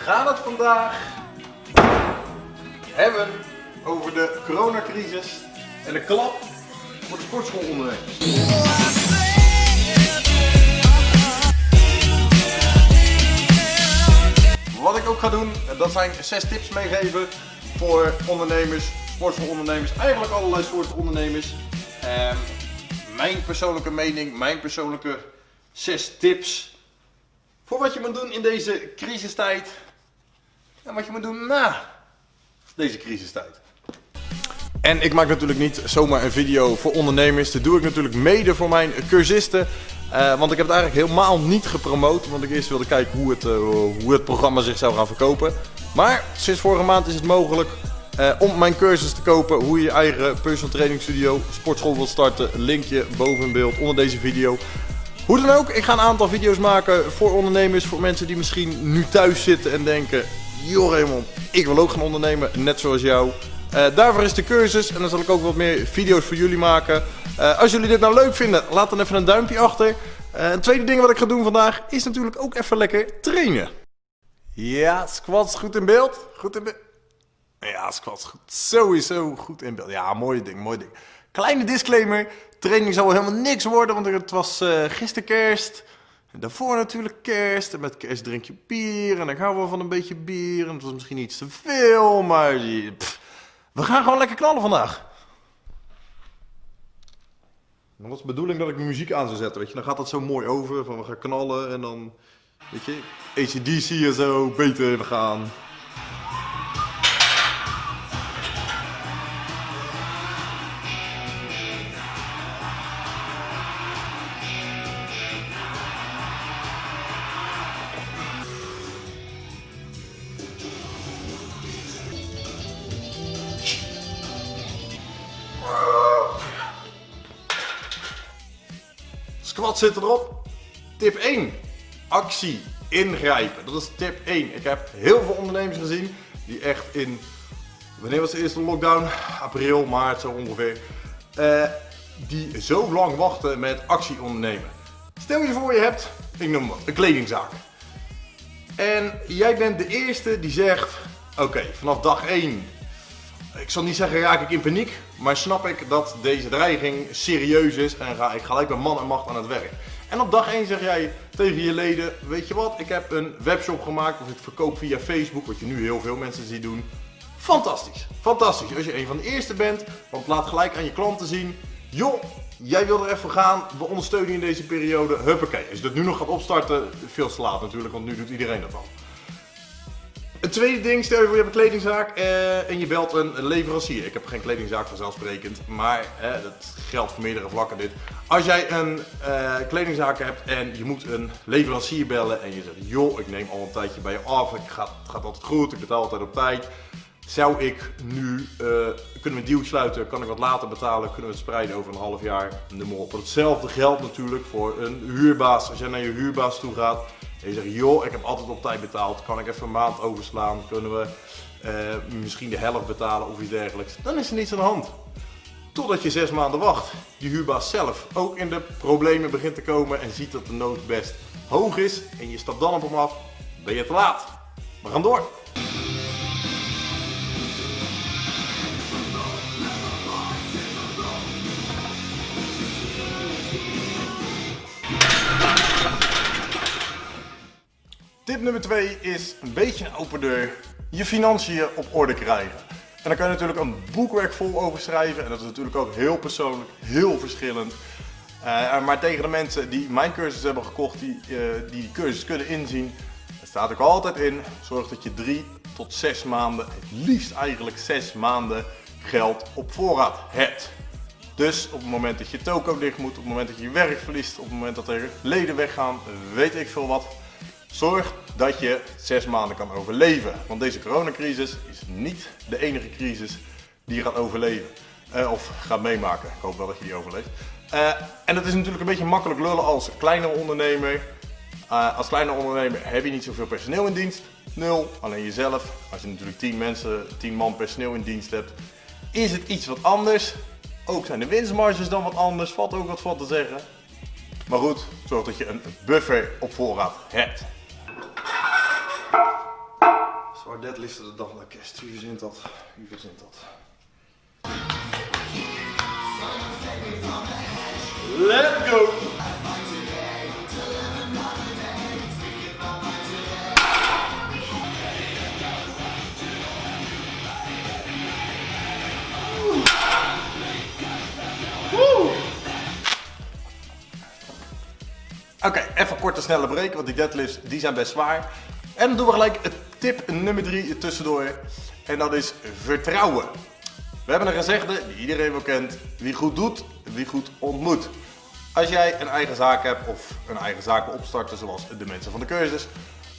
gaan het vandaag hebben over de coronacrisis en de klap voor de sportschoolondernemers. Wat ik ook ga doen, dat zijn zes tips meegeven voor ondernemers, sportschoolondernemers, eigenlijk allerlei soorten ondernemers. Ehm, mijn persoonlijke mening, mijn persoonlijke zes tips voor wat je moet doen in deze crisistijd en wat je moet doen na deze crisistijd. En ik maak natuurlijk niet zomaar een video voor ondernemers. Dat doe ik natuurlijk mede voor mijn cursisten. Uh, want ik heb het eigenlijk helemaal niet gepromoot. Want ik eerst wilde kijken hoe het, uh, hoe het programma zich zou gaan verkopen. Maar sinds vorige maand is het mogelijk uh, om mijn cursus te kopen. Hoe je je eigen personal training studio, sportschool wilt starten. Linkje boven in beeld onder deze video. Hoe dan ook, ik ga een aantal video's maken voor ondernemers. Voor mensen die misschien nu thuis zitten en denken... Joh Raymond, ik wil ook gaan ondernemen, net zoals jou. Uh, daarvoor is de cursus en dan zal ik ook wat meer video's voor jullie maken. Uh, als jullie dit nou leuk vinden, laat dan even een duimpje achter. Uh, een tweede ding wat ik ga doen vandaag is natuurlijk ook even lekker trainen. Ja, squats goed in beeld. Goed in beeld. Ja, squats goed. Sowieso goed in beeld. Ja, mooi ding, mooi ding. Kleine disclaimer. Training zal helemaal niks worden, want het was gisteren kerst. En daarvoor natuurlijk kerst. En met kerst drink je bier. En ik hou wel van een beetje bier. En het was misschien iets te veel, maar... We gaan gewoon lekker knallen vandaag. Dan was de bedoeling dat ik muziek aan zou zetten, weet je. Dan gaat dat zo mooi over, van we gaan knallen en dan, weet je, ACDC en zo, beter we gaan. Squat zit erop. Tip 1. Actie. Ingrijpen. Dat is tip 1. Ik heb heel veel ondernemers gezien die echt in... Wanneer was de eerste lockdown? April, maart zo ongeveer. Uh, die zo lang wachten met actie ondernemen. Stel je voor je hebt, ik noem maar, een kledingzaak. En jij bent de eerste die zegt, oké, vanaf dag 1 ik zal niet zeggen raak ik in paniek, maar snap ik dat deze dreiging serieus is en ga ik gelijk met man en macht aan het werk. En op dag 1 zeg jij tegen je leden, weet je wat, ik heb een webshop gemaakt of ik verkoop via Facebook, wat je nu heel veel mensen ziet doen. Fantastisch, fantastisch. Als je een van de eerste bent, want laat gelijk aan je klanten zien, joh, jij wil er even gaan, we ondersteunen je in deze periode, huppakee. Als je dat nu nog gaat opstarten, veel te laat natuurlijk, want nu doet iedereen dat al. Het tweede ding, stel je voor je hebt een kledingzaak uh, en je belt een leverancier. Ik heb geen kledingzaak vanzelfsprekend, maar dat geldt voor meerdere vlakken dit. Als jij een uh, kledingzaak hebt en je moet een leverancier bellen en je zegt, joh, ik neem al een tijdje bij je af, het gaat, gaat altijd goed, ik betaal altijd op tijd. Zou ik nu, kunnen we een deal sluiten, kan ik wat later betalen, kunnen we het spreiden over een half jaar, noem maar. Hetzelfde geldt natuurlijk voor een huurbaas. Als jij naar je huurbaas toe gaat, en je zegt, joh, ik heb altijd op tijd betaald, kan ik even een maand overslaan, kunnen we uh, misschien de helft betalen of iets dergelijks. Dan is er niets aan de hand. Totdat je zes maanden wacht. Je huurbaas zelf ook in de problemen begint te komen en ziet dat de nood best hoog is en je stapt dan op hem af, ben je te laat. We gaan door. Tip nummer 2 is een beetje een open deur. Je financiën op orde krijgen. En daar kan je natuurlijk een boekwerk vol over schrijven. En dat is natuurlijk ook heel persoonlijk, heel verschillend. Uh, maar tegen de mensen die mijn cursus hebben gekocht, die uh, die cursus kunnen inzien, staat ook altijd in. Zorg dat je 3 tot 6 maanden, het liefst eigenlijk 6 maanden geld op voorraad hebt. Dus op het moment dat je toko dicht moet, op het moment dat je werk verliest, op het moment dat er leden weggaan, weet ik veel wat, Zorg dat je zes maanden kan overleven. Want deze coronacrisis is niet de enige crisis die je gaat overleven. Uh, of gaat meemaken. Ik hoop wel dat je die overleeft. Uh, en het is natuurlijk een beetje makkelijk lullen als kleine ondernemer. Uh, als kleine ondernemer heb je niet zoveel personeel in dienst. Nul. Alleen jezelf. Als je natuurlijk 10 mensen, 10 man personeel in dienst hebt, is het iets wat anders. Ook zijn de winstmarges dan wat anders. Valt ook wat van te zeggen. Maar goed, zorg dat je een buffer op voorraad hebt. You Gewoon deadliften de kerst. Wie verzint dat? Wie verzint dat? Let's go! Oké, even een korte snelle break, want die deadlifts die zijn best zwaar. En dan doen we gelijk tip nummer 3 tussendoor. En dat is vertrouwen. We hebben een gezegde die iedereen wel kent. Wie goed doet, wie goed ontmoet. Als jij een eigen zaak hebt of een eigen zaak opstarten zoals de mensen van de cursus.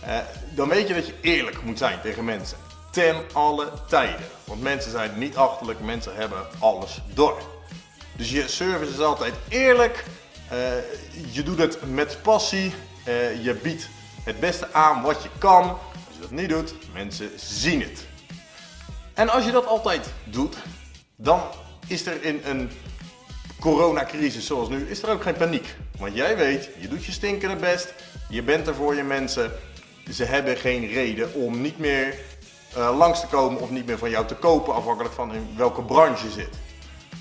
Eh, dan weet je dat je eerlijk moet zijn tegen mensen. Ten alle tijden. Want mensen zijn niet achterlijk, mensen hebben alles door. Dus je service is altijd eerlijk. Uh, je doet het met passie. Uh, je biedt het beste aan wat je kan. Dat niet doet, mensen zien het. En als je dat altijd doet, dan is er in een coronacrisis zoals nu, is er ook geen paniek. Want jij weet, je doet je stinkende best, je bent er voor je mensen. Ze hebben geen reden om niet meer uh, langs te komen of niet meer van jou te kopen, afhankelijk van in welke branche je zit.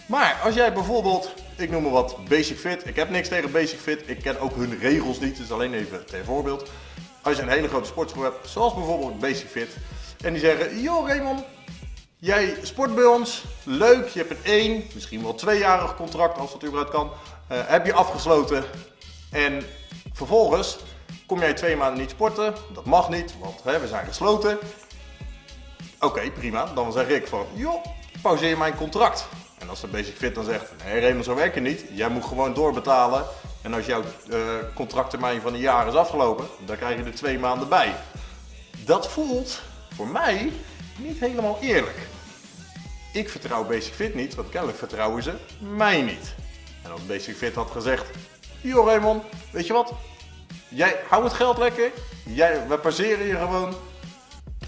Maar als jij bijvoorbeeld, ik noem maar wat, Basic Fit. Ik heb niks tegen Basic Fit. Ik ken ook hun regels niet. Dus alleen even ter voorbeeld. Als je een hele grote sportschool hebt, zoals bijvoorbeeld Basic Fit. En die zeggen, joh Raymond, jij sport bij ons. Leuk, je hebt een één, misschien wel tweejarig contract als dat überhaupt kan. Uh, heb je afgesloten. En vervolgens kom jij twee maanden niet sporten. Dat mag niet, want hè, we zijn gesloten. Oké, prima. Dan zeg ik van, joh, pauzeer mijn contract. En als de Basic Fit dan zegt, nee Raymond, zo werkt het niet. Jij moet gewoon doorbetalen. En als jouw uh, contracttermijn van een jaar is afgelopen, dan krijg je er twee maanden bij. Dat voelt voor mij niet helemaal eerlijk. Ik vertrouw Basic Fit niet, want kennelijk vertrouwen ze mij niet. En als Basic Fit had gezegd, joh Raymond, weet je wat? Jij hou het geld lekker, jij, wij passeren je gewoon.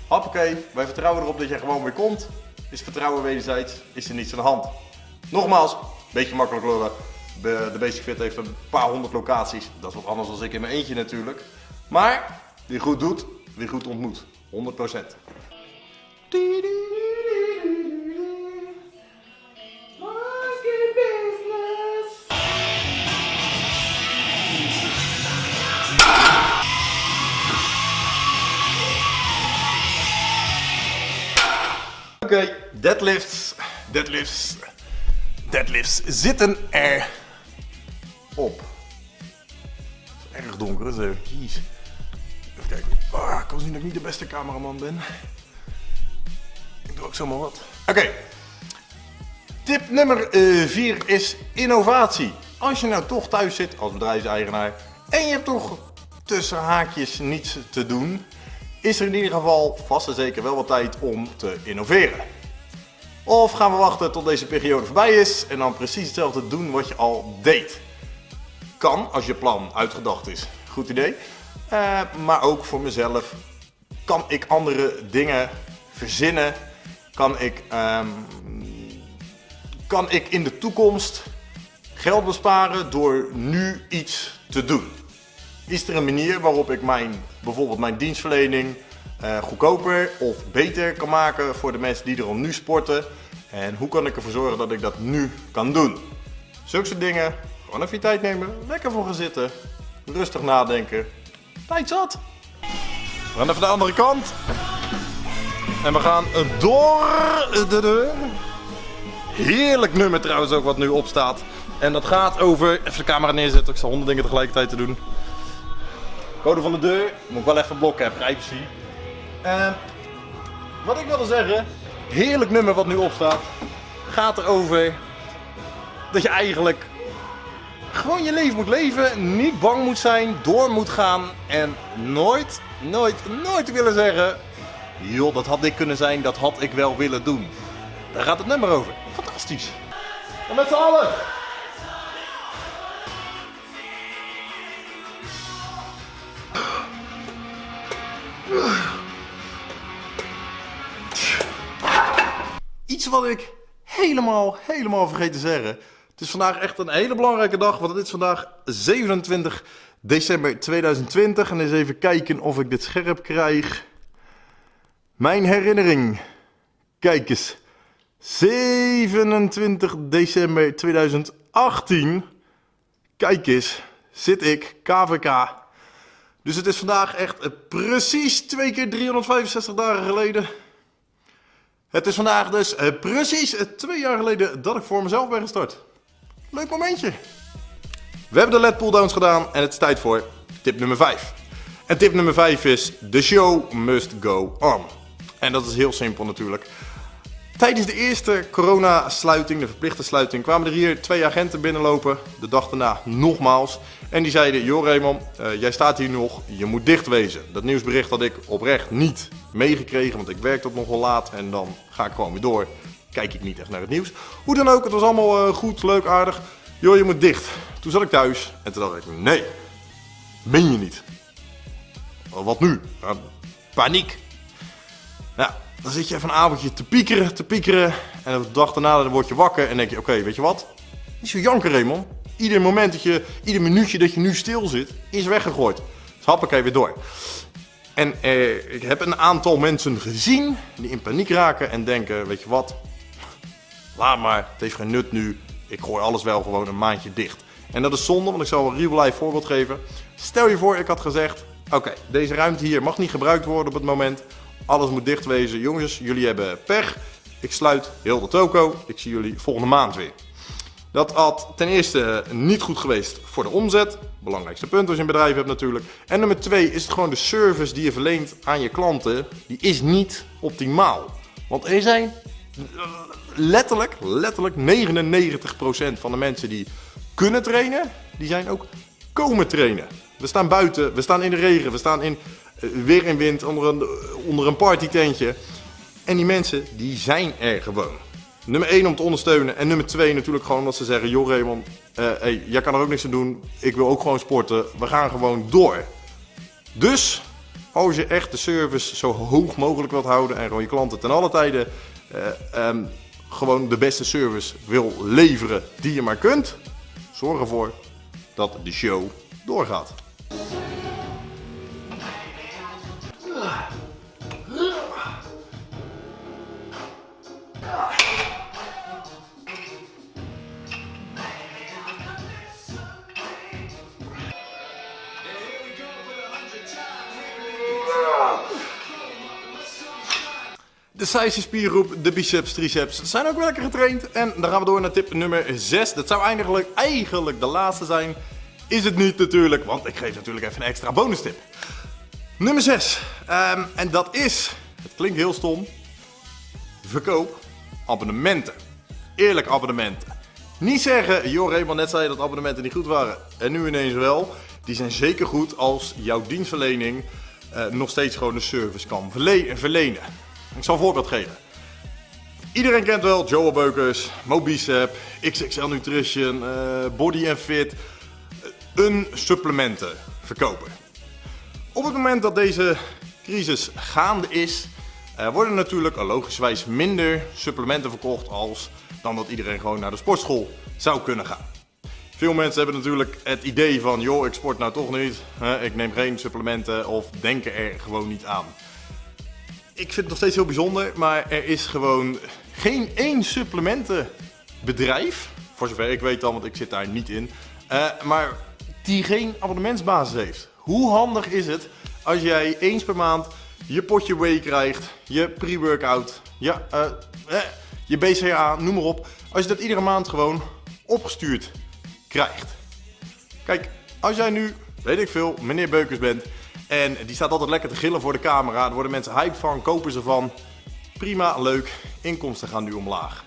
Hoppakee, wij vertrouwen erop dat jij gewoon weer komt. Is vertrouwen wederzijds, is er niets aan de hand. Nogmaals, beetje makkelijk lullen. De Basic Fit heeft een paar honderd locaties. Dat is wat anders dan ik in mijn eentje natuurlijk. Maar wie goed doet, wie goed ontmoet. 100%. Oké, deadlifts, deadlifts, deadlifts zitten er op. Het is erg donker, dus even kies. Even kijken. Ah, ik kan zien dat ik niet de beste cameraman ben. Ik doe ook zomaar wat. Oké. Tip nummer 4 uh, is innovatie. Als je nou toch thuis zit als bedrijfseigenaar en je hebt toch tussen haakjes niets te doen, is er in ieder geval vast en zeker wel wat tijd om te innoveren. Of gaan we wachten tot deze periode voorbij is en dan precies hetzelfde doen wat je al deed. Kan, als je plan uitgedacht is. Goed idee. Uh, maar ook voor mezelf kan ik andere dingen verzinnen. Kan ik, um, kan ik in de toekomst geld besparen door nu iets te doen. Is er een manier waarop ik mijn, bijvoorbeeld mijn dienstverlening uh, goedkoper of beter kan maken voor de mensen die er al nu sporten? En hoe kan ik ervoor zorgen dat ik dat nu kan doen? Zulke soort dingen. Gewoon even je tijd nemen, lekker voor gaan zitten, rustig nadenken. Tijd zat. We gaan even de andere kant. En we gaan door de deur. Heerlijk nummer trouwens ook wat nu opstaat. En dat gaat over, even de camera neerzetten, ik zal honderd dingen tegelijkertijd te doen. Code van de deur, moet ik wel even blokken, privacy. Uh, wat ik wilde zeggen, heerlijk nummer wat nu opstaat, gaat erover dat je eigenlijk gewoon je leven moet leven, niet bang moet zijn, door moet gaan en nooit, nooit, nooit willen zeggen, joh, dat had ik kunnen zijn, dat had ik wel willen doen. Daar gaat het nummer over. Fantastisch. En met z'n allen. Iets wat ik helemaal, helemaal vergeten te zeggen. Het is vandaag echt een hele belangrijke dag, want het is vandaag 27 december 2020. En eens even kijken of ik dit scherp krijg. Mijn herinnering. Kijk eens. 27 december 2018. Kijk eens. Zit ik, KVK. Dus het is vandaag echt precies twee keer 365 dagen geleden. Het is vandaag dus eh, precies twee jaar geleden dat ik voor mezelf ben gestart. Leuk momentje. We hebben de LED pulldowns gedaan en het is tijd voor tip nummer 5. En tip nummer 5 is: The show must go on. En dat is heel simpel natuurlijk. Tijdens de eerste coronasluiting, de verplichte sluiting, kwamen er hier twee agenten binnenlopen. De dag daarna nogmaals. En die zeiden: Joh, Raymond, uh, jij staat hier nog, je moet dicht wezen. Dat nieuwsbericht had ik oprecht niet meegekregen, want ik werk tot nogal laat en dan ga ik gewoon weer door. Kijk ik niet echt naar het nieuws. Hoe dan ook, het was allemaal uh, goed, leuk, aardig. Joh, je moet dicht. Toen zat ik thuis en toen dacht ik: Nee, meen je niet. Wat nu? Paniek. Ja, dan zit je even een avondje te piekeren, te piekeren. En de dag daarna dan word je wakker en denk je, oké, weet je wat? Niet zo janken, Raymond. Ieder moment dat je, ieder minuutje dat je nu stil zit, is weggegooid. Dus happakee weer door. En eh, ik heb een aantal mensen gezien die in paniek raken en denken, weet je wat? Laat maar, het heeft geen nut nu. Ik gooi alles wel gewoon een maandje dicht. En dat is zonde, want ik zal een real life voorbeeld geven. Stel je voor, ik had gezegd, oké, deze ruimte hier mag niet gebruikt worden op het moment. Alles moet dicht wezen. Jongens, jullie hebben pech. Ik sluit heel de toko. Ik zie jullie volgende maand weer. Dat had ten eerste niet goed geweest voor de omzet. Belangrijkste punt als je een bedrijf hebt natuurlijk. En nummer twee is het gewoon de service die je verleent aan je klanten. Die is niet optimaal. Want er zijn letterlijk, letterlijk 99% van de mensen die kunnen trainen, die zijn ook komen trainen. We staan buiten, we staan in de regen, we staan in eh, weer in wind onder een, onder een partytentje. En die mensen, die zijn er gewoon. Nummer 1 om te ondersteunen. En nummer 2 natuurlijk gewoon omdat ze zeggen... joh Raymond, hey, jij kan er ook niks aan doen. Ik wil ook gewoon sporten. We gaan gewoon door. Dus, als je echt de service zo hoog mogelijk wilt houden... en gewoon je klanten ten alle tijden... Um, gewoon de beste service wil leveren die je maar kunt... zorg ervoor dat de show doorgaat. De spiergroep, de biceps, triceps zijn ook wel lekker getraind. En dan gaan we door naar tip nummer 6. Dat zou eigenlijk, eigenlijk de laatste zijn. Is het niet natuurlijk, want ik geef natuurlijk even een extra bonus tip. Nummer 6. Um, ehm, en dat is, het klinkt heel stom, verkoop abonnementen. Eerlijk abonnementen. Niet zeggen, joh Raymond net zei dat abonnementen niet goed waren en nu ineens wel. Die zijn zeker goed als jouw dienstverlening uh, nog steeds gewoon de service kan verlenen. Ik zal een voorbeeld geven. Iedereen kent wel Joe Beukers, Mobicep, XXL Nutrition, uh, Body Fit. Een supplementen verkoper. Op het moment dat deze crisis gaande is, uh, worden natuurlijk logischwijs minder supplementen verkocht als dan dat iedereen gewoon naar de sportschool zou kunnen gaan. Veel mensen hebben natuurlijk het idee van, joh, ik sport nou toch niet, ik neem geen supplementen of denken er gewoon niet aan ik vind het nog steeds heel bijzonder, maar er is gewoon geen één supplementenbedrijf, voor zover ik weet dan, want ik zit daar niet in, uh, maar die geen abonnementsbasis heeft. Hoe handig is het als jij eens per maand je potje whey krijgt, je pre-workout, je, uh, uh, je BCA, noem maar op. Als je dat iedere maand gewoon opgestuurd krijgt. Kijk, als jij nu, weet ik veel, meneer Beukers bent en die staat altijd lekker te gillen voor de camera. Daar worden mensen hype van, kopen ze van. Prima, leuk. Inkomsten gaan nu omlaag.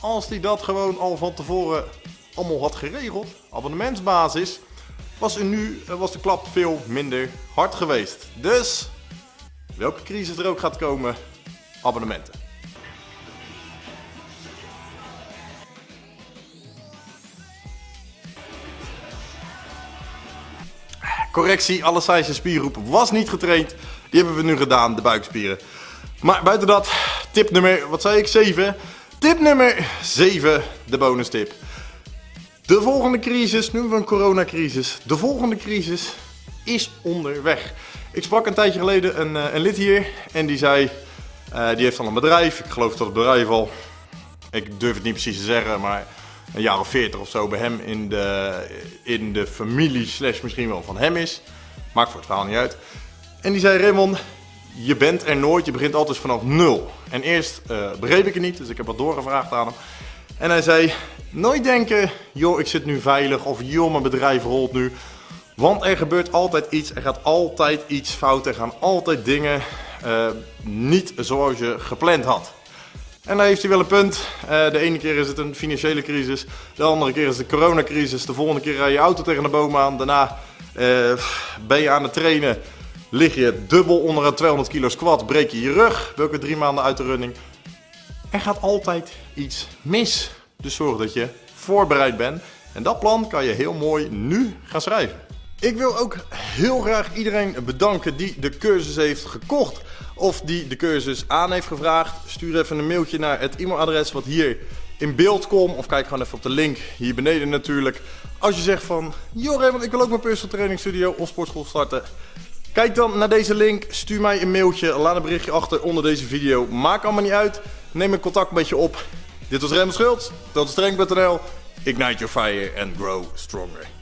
Als die dat gewoon al van tevoren allemaal had geregeld, abonnementsbasis, was, er nu, was de klap veel minder hard geweest. Dus, welke crisis er ook gaat komen, abonnementen. Correctie, alle size spiergroep was niet getraind. Die hebben we nu gedaan, de buikspieren. Maar buiten dat, tip nummer, wat zei ik, 7. Tip nummer 7, de bonus tip. De volgende crisis, nu we een coronacrisis, de volgende crisis is onderweg. Ik sprak een tijdje geleden een, eh, een lid hier en die zei, Eh, die heeft dan een bedrijf. Ik geloof dat het bedrijf al, ik durf het niet precies te zeggen, maar een jaar of 40 of zo bij hem in de, in de familie slash misschien wel van hem is. Maakt voor het verhaal niet uit. En die zei Raymond, je bent er nooit, je begint altijd vanaf nul. En eerst uh, begreep ik het niet, dus ik heb wat doorgevraagd aan hem. En hij zei, nooit denken, joh ik zit nu veilig of joh mijn bedrijf rolt nu. Want er gebeurt altijd iets, er gaat altijd iets fout, er gaan altijd dingen uh, niet zoals je gepland had. En daar heeft hij wel een punt. Uh, de ene keer is het een financiële crisis, de andere keer is het de coronacrisis, de volgende keer rij je auto tegen de boom aan, daarna uh, ben je aan het trainen, lig je dubbel onder een 200 kilo squat, breek je je rug, welke drie maanden uit de running. Er gaat altijd iets mis. Dus zorg dat je voorbereid bent. En dat plan kan je heel mooi nu gaan schrijven. Ik wil ook heel graag iedereen bedanken die de cursus heeft gekocht. Of die de cursus aan heeft gevraagd. Stuur even een mailtje naar het e-mailadres wat hier in beeld komt. Of kijk gewoon even op de link hier beneden natuurlijk. Als je zegt van, joh Raymond, ik wil ook mijn personal training studio of sportschool starten. Kijk dan naar deze link, stuur mij een mailtje, laat een berichtje achter onder deze video. Maakt allemaal niet uit, neem een contact met je op. Dit was Raymond Schultz, dat is. Ignite your fire and grow stronger.